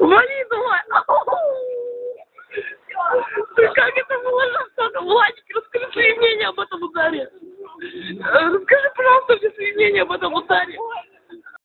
Вали давай. Ты как это можно? Владик, расскажи свои мнения об этом ударе. Расскажи, пожалуйста, все свои мнения об этом ударе.